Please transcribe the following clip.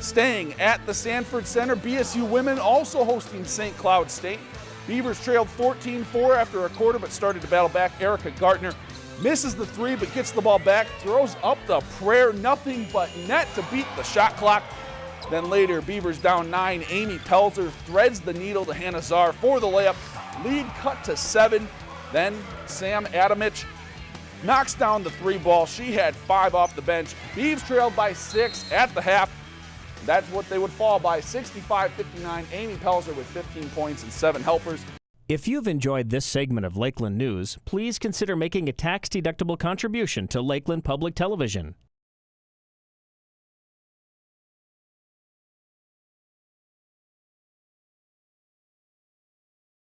Staying at the Sanford Center, BSU women also hosting St. Cloud State. Beavers trailed 14-4 after a quarter but started to battle back. Erica Gartner misses the three but gets the ball back, throws up the prayer, nothing but net to beat the shot clock. Then later, Beavers down nine. Amy Pelzer threads the needle to Hannah Czar for the layup. Lead cut to seven. Then Sam Adamich knocks down the three ball. She had five off the bench. Beavs trailed by six at the half. That's what they would fall by 65 59. Amy Pelzer with 15 points and seven helpers. If you've enjoyed this segment of Lakeland News, please consider making a tax deductible contribution to Lakeland Public Television.